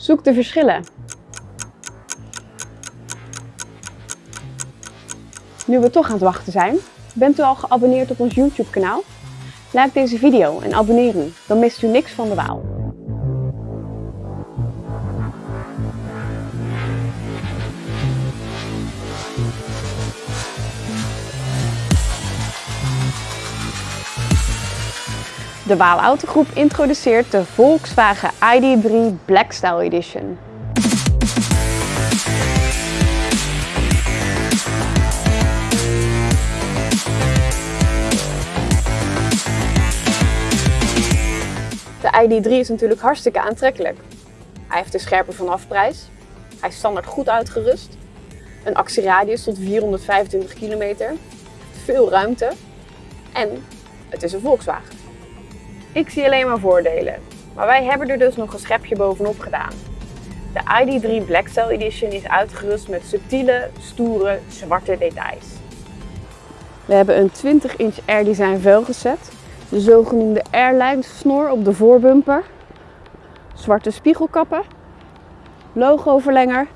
Zoek de verschillen. Nu we toch aan het wachten zijn, bent u al geabonneerd op ons YouTube kanaal? Like deze video en abonneer u, dan mist u niks van de Waal. De Waal Autogroep introduceert de Volkswagen ID3 Black Style Edition. De ID3 is natuurlijk hartstikke aantrekkelijk. Hij heeft een scherpe vanafprijs. Hij is standaard goed uitgerust. Een actieradius tot 425 kilometer. Veel ruimte. En het is een Volkswagen. Ik zie alleen maar voordelen. Maar wij hebben er dus nog een schepje bovenop gedaan. De ID3 Black Style Edition is uitgerust met subtiele, stoere, zwarte details. We hebben een 20 inch Air Design velgeset de zogenoemde airline snor op de voorbumper, zwarte spiegelkappen, logoverlenger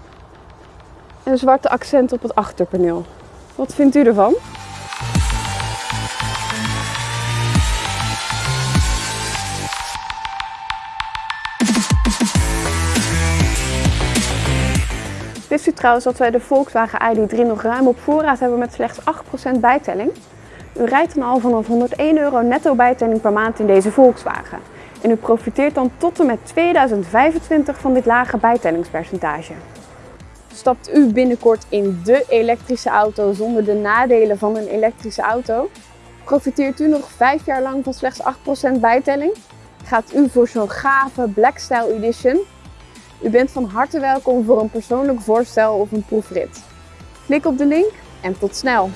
en zwarte accent op het achterpaneel. Wat vindt u ervan? Wist u trouwens dat wij de Volkswagen ID3 nog ruim op voorraad hebben met slechts 8% bijtelling? U rijdt dan al vanaf 101 euro netto bijtelling per maand in deze Volkswagen. En u profiteert dan tot en met 2025 van dit lage bijtellingspercentage. Stapt u binnenkort in de elektrische auto zonder de nadelen van een elektrische auto? Profiteert u nog 5 jaar lang van slechts 8% bijtelling? Gaat u voor zo'n gave Black Style Edition? U bent van harte welkom voor een persoonlijk voorstel of een proefrit. Klik op de link en tot snel!